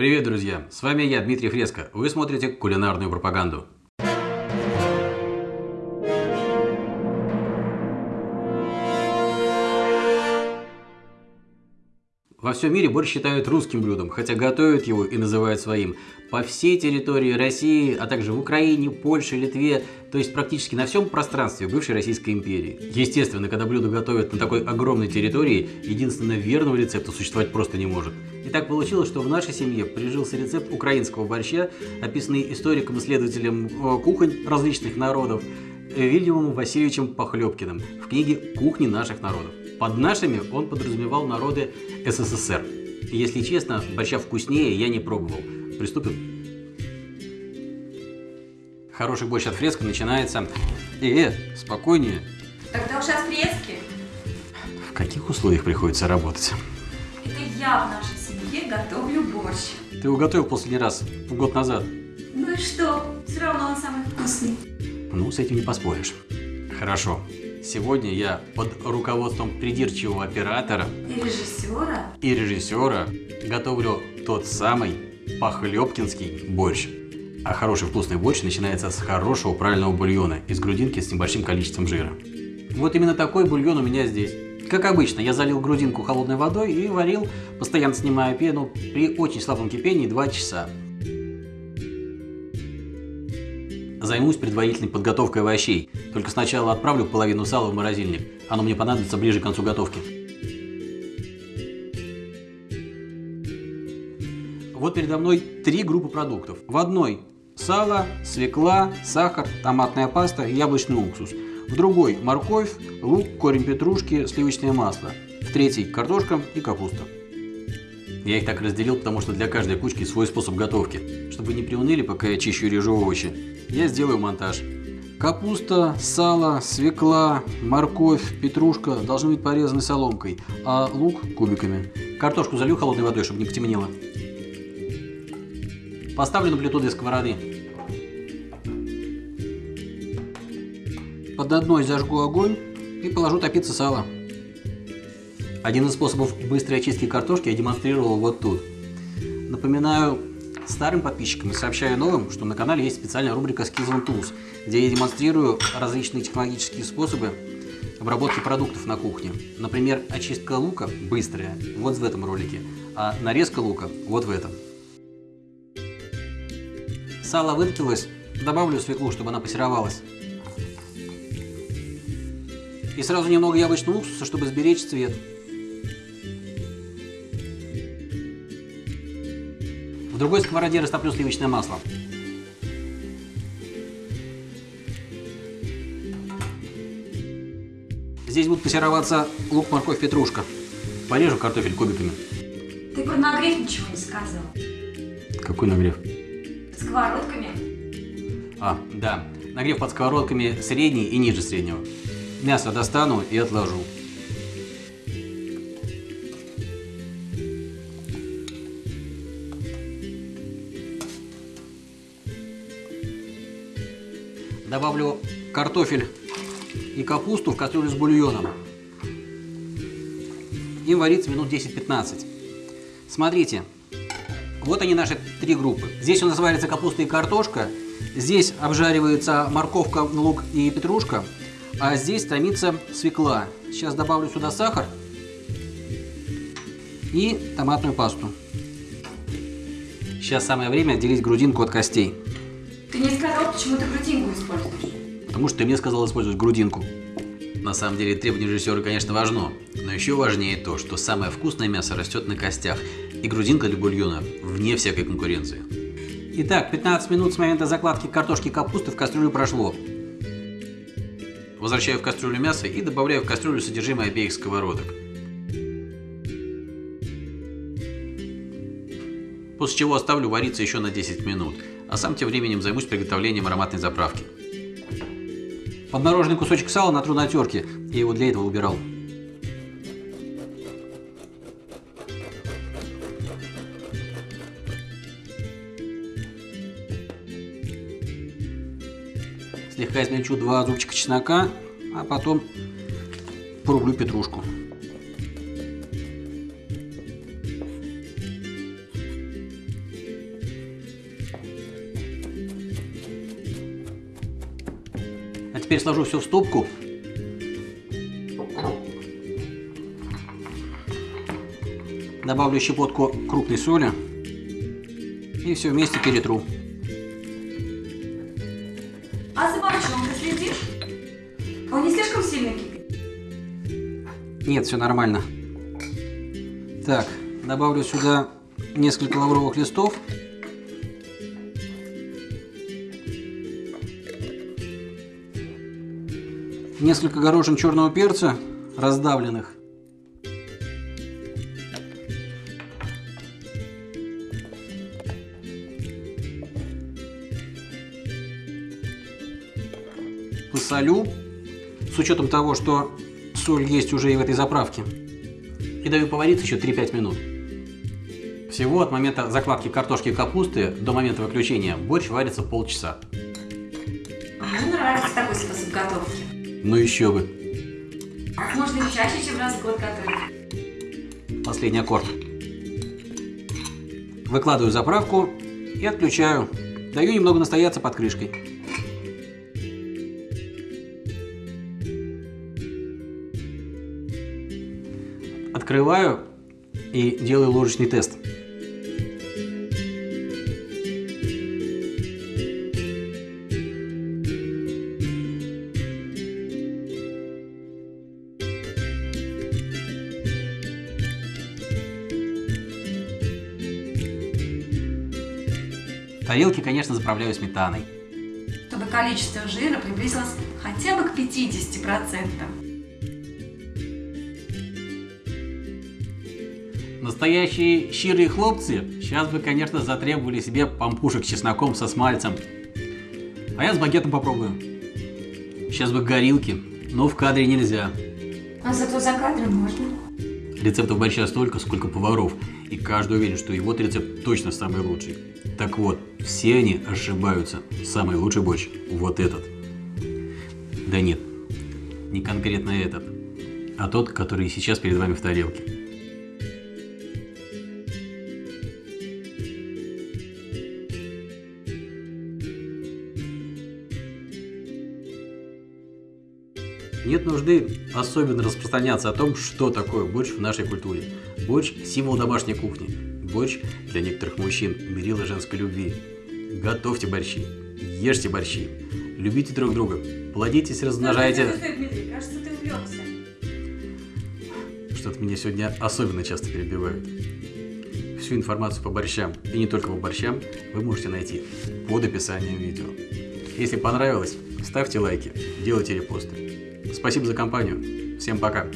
Привет, друзья! С вами я, Дмитрий Фреско. Вы смотрите кулинарную пропаганду. Во всем мире борщ считают русским блюдом, хотя готовят его и называют своим. По всей территории России, а также в Украине, Польше, Литве, то есть практически на всем пространстве бывшей Российской империи. Естественно, когда блюдо готовят на такой огромной территории, единственно верного рецепта существовать просто не может. И так получилось, что в нашей семье прижился рецепт украинского борща, описанный историком-исследователем э, кухонь различных народов, Вильямом Васильевичем Похлебкиным в книге «Кухни наших народов». Под нашими он подразумевал народы СССР. И если честно, борща вкуснее я не пробовал. Приступим. Хороший борщ от фреска начинается... Э, э, спокойнее. Тогда уж от фрески. В каких условиях приходится работать? Это я в нашей семье готовлю борщ. Ты его готовил последний раз, год назад. Ну и что? Все равно он самый вкусный. Ну, с этим не поспоришь. Хорошо. Сегодня я под руководством придирчивого оператора И режиссера. и режиссера готовлю тот самый похлебкинский борщ. А хороший вкусный борщ начинается с хорошего правильного бульона из грудинки с небольшим количеством жира. Вот именно такой бульон у меня здесь. Как обычно, я залил грудинку холодной водой и варил, постоянно снимая пену, при очень слабом кипении 2 часа. Займусь предварительной подготовкой овощей. Только сначала отправлю половину сала в морозильник. Оно мне понадобится ближе к концу готовки. Вот передо мной три группы продуктов. В одной сало, свекла, сахар, томатная паста яблочный уксус. В другой морковь, лук, корень петрушки, сливочное масло. В третьей картошка и капуста. Я их так разделил, потому что для каждой кучки свой способ готовки. Чтобы не приуныли, пока я чищу и режу овощи, я сделаю монтаж. Капуста, сало, свекла, морковь, петрушка должны быть порезаны соломкой, а лук кубиками. Картошку залью холодной водой, чтобы не потемнело. Поставлю на плиту две сковороды. Под одной зажгу огонь и положу топиться сало. Один из способов быстрой очистки картошки я демонстрировал вот тут. Напоминаю старым подписчикам и сообщаю новым, что на канале есть специальная рубрика Skills Tools, где я демонстрирую различные технологические способы обработки продуктов на кухне. Например, очистка лука быстрая, вот в этом ролике, а нарезка лука вот в этом. Сало выкипелось, добавлю свеклу, чтобы она пассеровалась. И сразу немного яблочного уксуса, чтобы сберечь цвет. Другой сковороде растоплю сливочное масло. Здесь будут пассероваться лук, морковь, петрушка. Порежу картофель кубиками. Ты про нагрев ничего не сказал. Какой нагрев? Сковородками. А, да. Нагрев под сковородками средний и ниже среднего. Мясо достану и отложу. Добавлю картофель и капусту в кастрюлю с бульоном. И варится минут 10-15. Смотрите, вот они наши три группы. Здесь у нас варится капуста и картошка, здесь обжаривается морковка, лук и петрушка, а здесь томится свекла. Сейчас добавлю сюда сахар и томатную пасту. Сейчас самое время отделить грудинку от костей. Ты не сказал, почему ты грудинку используешь. Потому что ты мне сказал использовать грудинку. На самом деле требование режиссера, конечно, важно, но еще важнее то, что самое вкусное мясо растет на костях, и грудинка для бульона вне всякой конкуренции. Итак, 15 минут с момента закладки картошки и капусты в кастрюлю прошло. Возвращаю в кастрюлю мясо и добавляю в кастрюлю содержимое обеих сковородок. После чего оставлю вариться еще на 10 минут, а сам тем временем займусь приготовлением ароматной заправки. Подмороженный кусочек сала натру на терке, я его для этого убирал. Слегка измельчу два зубчика чеснока, а потом порублю петрушку. Теперь сложу все в стопку. Добавлю щепотку крупной соли. И все вместе перетру. А за борщом ты следишь? Он не слишком сильно кипит? Нет, все нормально. Так, добавлю сюда несколько лавровых листов. Несколько горошин черного перца, раздавленных. Посолю, с учетом того, что соль есть уже и в этой заправке. И даю повариться еще 3-5 минут. Всего от момента закладки картошки и капусты до момента выключения борщ варится полчаса. Мне нравится такой способ готовки. Ну еще бы. Можно чаще, чем раз в год готовить. Последний аккорд. Выкладываю заправку и отключаю. Даю немного настояться под крышкой. Открываю и делаю ложечный тест. Тарелки, конечно, заправляю сметаной. Чтобы количество жира приблизилось хотя бы к 50%. Настоящие щирые хлопцы сейчас бы, конечно, затребовали себе пампушек с чесноком со смальцем. А я с багетом попробую. Сейчас бы горилки, но в кадре нельзя. А зато за кадром можно. Рецептов борща столько, сколько поваров, и каждый уверен, что его рецепт точно самый лучший. Так вот, все они ошибаются. Самый лучший борщ – вот этот. Да нет, не конкретно этот, а тот, который сейчас перед вами в тарелке. Нет нужды особенно распространяться о том, что такое борщ в нашей культуре. Борщ – символ домашней кухни. Борщ для некоторых мужчин – мерило женской любви. Готовьте борщи, ешьте борщи, любите друг друга, плодитесь, размножайте. Дмитрий, кажется, ты увлекся. Что-то меня сегодня особенно часто перебивают. Всю информацию по борщам, и не только по борщам, вы можете найти под описанием видео. Если понравилось, ставьте лайки, делайте репосты. Спасибо за компанию. Всем пока.